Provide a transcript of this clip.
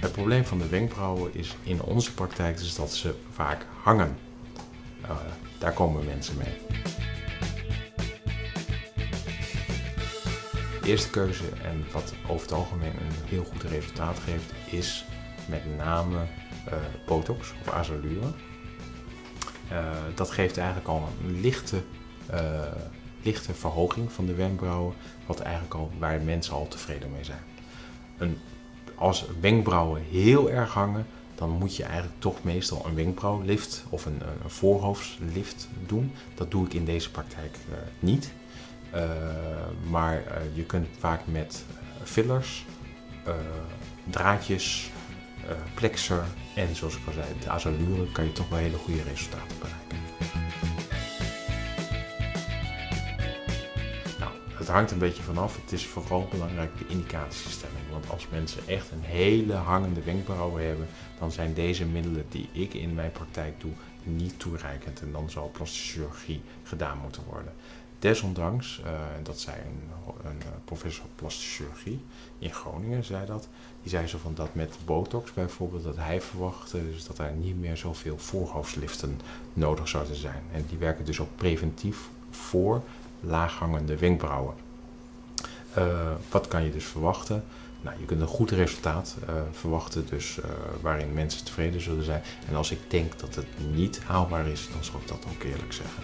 Het probleem van de wenkbrauwen is in onze praktijk is dat ze vaak hangen. Uh, daar komen mensen mee. De eerste keuze en wat over het algemeen een heel goed resultaat geeft is met name uh, botox of azalure. Uh, dat geeft eigenlijk al een lichte, lichte verhoging van de wenkbrauwen, wat eigenlijk al, waar mensen al tevreden mee zijn. Een als wenkbrauwen heel erg hangen, dan moet je eigenlijk toch meestal een wenkbrauwlift of een, een voorhoofdslift doen. Dat doe ik in deze praktijk uh, niet. Maar je kunt vaak met fillers, draadjes, plexer en zoals ik al zei, de azalure kan je toch wel hele goede resultaten bereiken. het hangt een beetje vanaf. Het is vooral belangrijk de indicatiestelling. Want als mensen echt een hele hangende wenkbrauwen hebben, dan zijn deze middelen die ik in mijn praktijk doe niet toereikend. En dan zal plastische chirurgie gedaan moeten worden. Desondanks, uh, dat zei een, een, professor plastische chirurgie in Groningen, zei dat. Die zei zo van dat met botox bijvoorbeeld, dat hij verwachtte dus dat er niet meer zoveel voorhoofdliften nodig zouden zijn. En die werken dus ook preventief voor laaghangende wenkbrauwen. Uh, wat kan je dus verwachten? Nou, je kunt een goed resultaat verwachten, dus waarin mensen tevreden zullen zijn. En als ik denk dat het niet haalbaar is, dan zal ik dat ook eerlijk zeggen.